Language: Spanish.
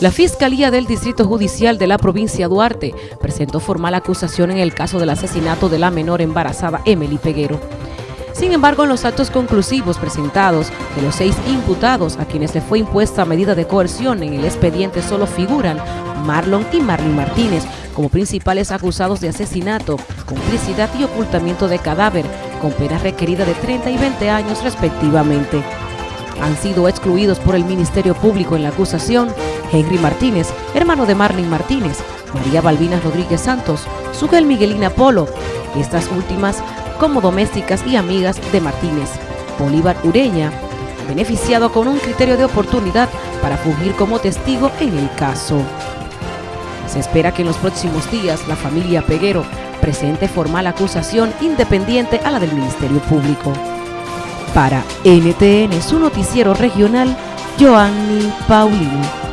La Fiscalía del Distrito Judicial de la provincia Duarte presentó formal acusación en el caso del asesinato de la menor embarazada Emily Peguero. Sin embargo, en los actos conclusivos presentados de los seis imputados a quienes le fue impuesta medida de coerción en el expediente solo figuran Marlon y Marlene Martínez como principales acusados de asesinato, complicidad y ocultamiento de cadáver, con pena requerida de 30 y 20 años respectivamente. Han sido excluidos por el Ministerio Público en la acusación Henry Martínez, hermano de Marlene Martínez, María Balbina Rodríguez Santos, Sugel Miguelina Polo, estas últimas como domésticas y amigas de Martínez, Bolívar Ureña, beneficiado con un criterio de oportunidad para fungir como testigo en el caso. Se espera que en los próximos días la familia Peguero presente formal acusación independiente a la del Ministerio Público. Para NTN, su noticiero regional, Joanny Paulino.